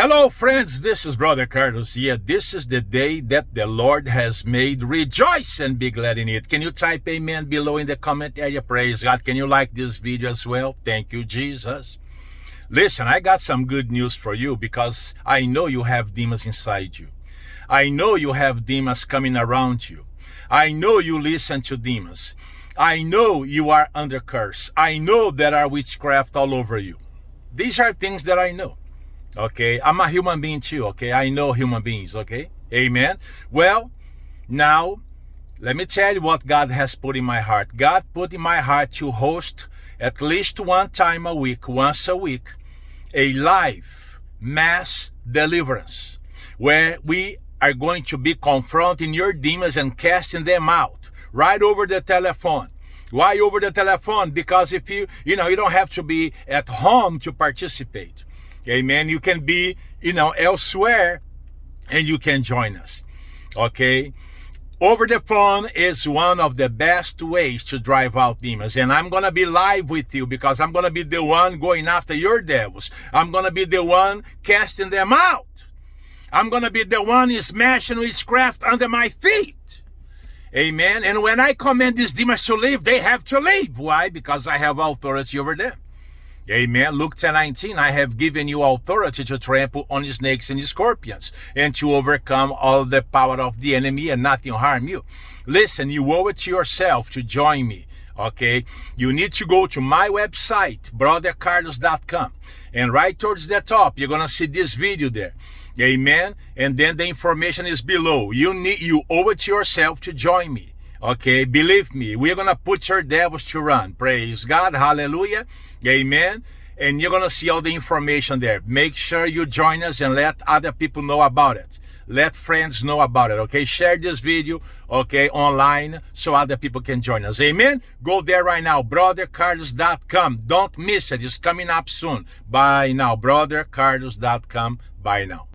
Hello, friends. This is Brother Carlos here. This is the day that the Lord has made. Rejoice and be glad in it. Can you type amen below in the comment area? Praise God. Can you like this video as well? Thank you, Jesus. Listen, I got some good news for you because I know you have demons inside you. I know you have demons coming around you. I know you listen to demons. I know you are under curse. I know there are witchcraft all over you. These are things that I know. Okay, I'm a human being too. Okay, I know human beings. Okay, amen. Well, now let me tell you what God has put in my heart. God put in my heart to host at least one time a week, once a week, a live mass deliverance where we are going to be confronting your demons and casting them out right over the telephone. Why over the telephone? Because if you, you know, you don't have to be at home to participate. Amen. You can be, you know, elsewhere and you can join us. Okay. Over the phone is one of the best ways to drive out demons. And I'm going to be live with you because I'm going to be the one going after your devils. I'm going to be the one casting them out. I'm going to be the one smashing witchcraft under my feet. Amen. And when I command these demons to leave, they have to leave. Why? Because I have authority over them. Amen. Luke 10 19, I have given you authority to trample on snakes and scorpions and to overcome all the power of the enemy and nothing harm you. Listen, you owe it to yourself to join me. Okay. You need to go to my website, brothercarlos.com. And right towards the top, you're going to see this video there. Amen. And then the information is below. You need, you owe it to yourself to join me. Okay, believe me, we're going to put your devils to run. Praise God. Hallelujah. Amen. And you're going to see all the information there. Make sure you join us and let other people know about it. Let friends know about it. Okay, share this video, okay, online so other people can join us. Amen. Go there right now, brothercarlos.com. Don't miss it. It's coming up soon. Bye now, brothercarlos.com. Bye now.